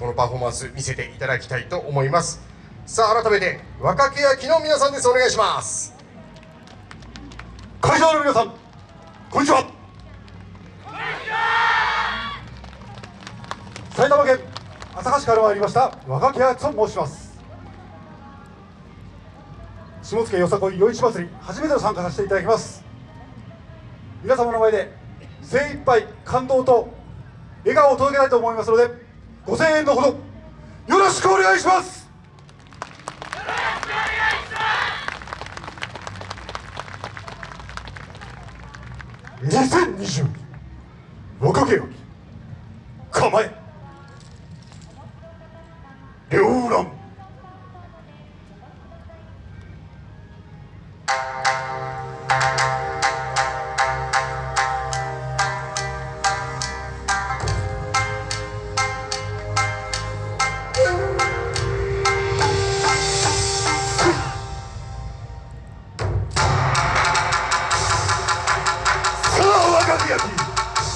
このパフォーマンス見せていただきたいと思います。さあ改めて若手焼きの皆さんです。お願いします。会場の皆さんこんにちは。埼玉県朝霞市から参りました若木敦と申します。下野よさこい夜市祭り初めての参加させていただきます。皆様の前で精一杯感動と笑顔を届けたいと思いますのでご声援のほど。よろしくお願いします。2020若けよ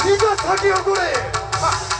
いざ咲き誇れ。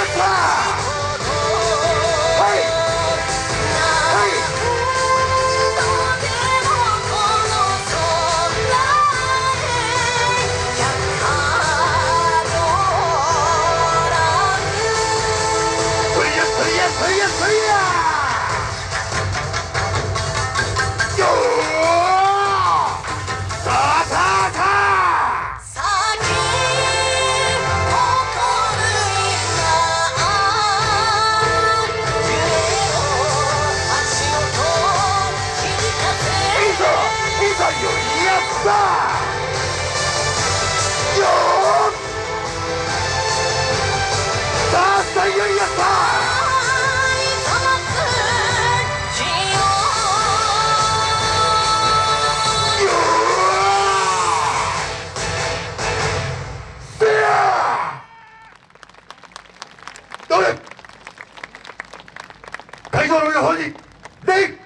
ゆいやったはい。はい。そい。やそいやそいやそいやいやったよーさあさあよいやったよーせやどれ皆さんに礼